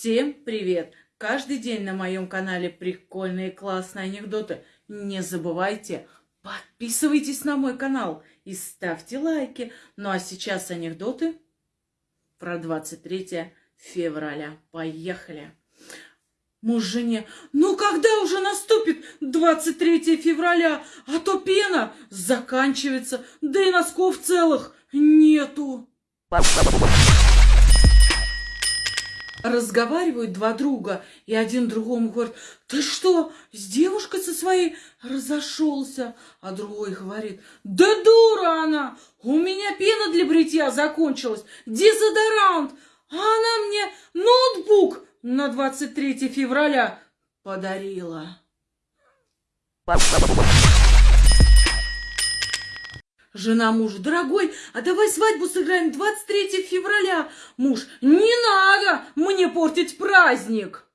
Всем привет! Каждый день на моем канале прикольные классные анекдоты. Не забывайте, подписывайтесь на мой канал и ставьте лайки. Ну а сейчас анекдоты про 23 февраля. Поехали! Муж жене, ну когда уже наступит 23 февраля, а то пена заканчивается, да и носков целых нету. Разговаривают два друга, и один другому говорит, ты что, с девушкой со своей разошелся? А другой говорит, да дура она, у меня пена для бритья закончилась, дезодорант, а она мне ноутбук на 23 февраля подарила. Жена мужа, дорогой, а давай свадьбу сыграем 23 февраля. Муж, не надо мне портить праздник.